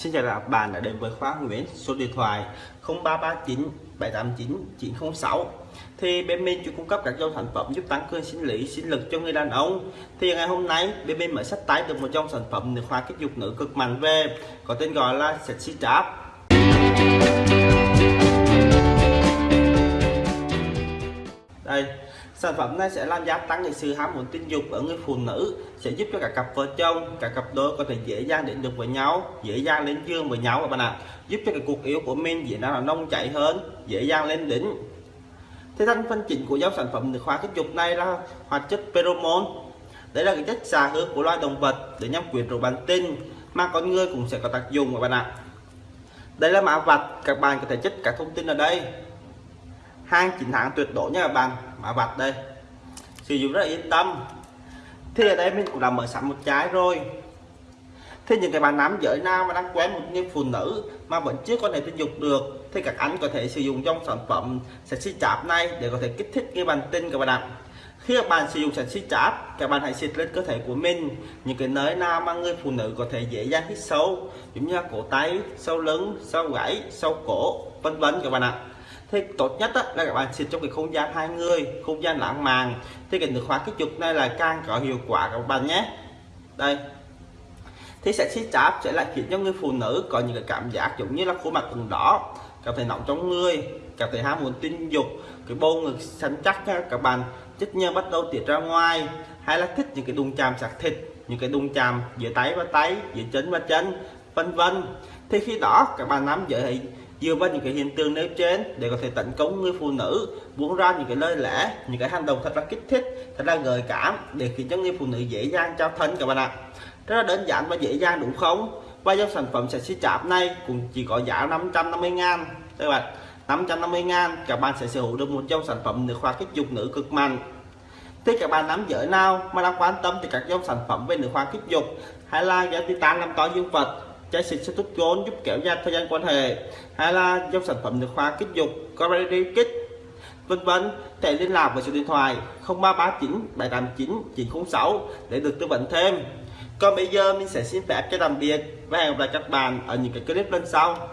Xin chào các bạn đã đến với khóa Nguyễn số điện thoại 0339 789 906 thì bên mình chuyên cung cấp các dòng sản phẩm giúp tăng cường sinh lý, sinh lực cho người đàn ông. Thì ngày hôm nay, bên mình mới sách tái được một dòng sản phẩm được khóa kích dục nữ cực mạnh về, có tên gọi là sexy trap. Sản phẩm này sẽ làm gia tăng cái sự ham muốn tình dục ở người phụ nữ, sẽ giúp cho cả cặp vợ chồng, cả cặp đôi có thể dễ dàng đến được với nhau, dễ dàng lên giường với nhau các bạn ạ. Giúp cho cái cuộc yêu của mình diễn ra là nông chảy hơn, dễ dàng lên đỉnh. Thế thành phân chính của dòng sản phẩm được khóa kích dục này là hoạt chất pheromone. Đây là cái chất xà hướng của loài động vật để nhằm quyến rũ bản tinh mà con người cũng sẽ có tác dụng các bạn ạ. Đây là mã vạch, các bạn có thể check các thông tin ở đây hàng chính hãng tuyệt đối nha các bạn. Mã vạch đây. Sử dụng rất là yên tâm. Thì ở đây mình cũng đã mở sẵn một trái rồi. Thế những cái bạn nam giới nam mà đang quen một những phụ nữ mà vẫn chưa có thể tình dục được, thì các anh có thể sử dụng trong sản phẩm sạch si chạp này để có thể kích thích cái bàn tinh các bạn ạ khi các bạn sử dụng sexy cháp các bạn hãy xịt lên cơ thể của mình. Những cái nơi nào mà người phụ nữ có thể dễ dàng hít sâu giống như là cổ tay sau lưng sau gáy sau cổ vân vân các bạn ạ. Thì tốt nhất á, là các bạn xịt trong cái không gian hai người không gian lãng mạn. Thì cái nước khóa kích dục này là càng có hiệu quả các bạn nhé. Đây. Thì sản xịt cháp sẽ lại khiến cho người phụ nữ có những cái cảm giác giống như là khuôn mặt từng đỏ cảm thấy nóng trong người, cảm thấy ham muốn tình dục. Cái bầu ngực săn chắc các bạn chất nhơ bắt đầu tiết ra ngoài, hay là thích những cái đụng chạm sạc thịt, những cái đụng chạm giữa tay và tay, giữa chân và chân, vân vân. Thì khi đó, các bạn nắm giữ hãy dựa vào những cái hiện tượng nêu trên để có thể tấn công người phụ nữ, buông ra những cái lời lẽ, những cái hành động thật là kích thích, thật là gợi cảm để khiến cho người phụ nữ dễ dàng trao thân, các bạn ạ. Rất là đơn giản và dễ dàng, đúng không? Và dòng sản phẩm sexy chạp này cũng chỉ có giá 550 ngàn. Các bạn 550 ngàn, các bạn sẽ sở hữu được một dòng sản phẩm nước khoa kích dục nữ cực mạnh. Thì các bạn nắm giữ nào mà đang quan tâm thì các dòng sản phẩm về nữ khoa kích dục? Hay là gel titan làm to dương vật trái xịt sẽ tốt trốn giúp kéo dài thời gian quan hệ? Hay là dòng sản phẩm nước khoa kích dục có kích vân vân thể liên lạc với số điện thoại 0339 789 906 để được tư vấn thêm. Còn bây giờ mình sẽ xin phép cho tạm biệt và hẹn gặp lại các bạn ở những cái clip lần sau.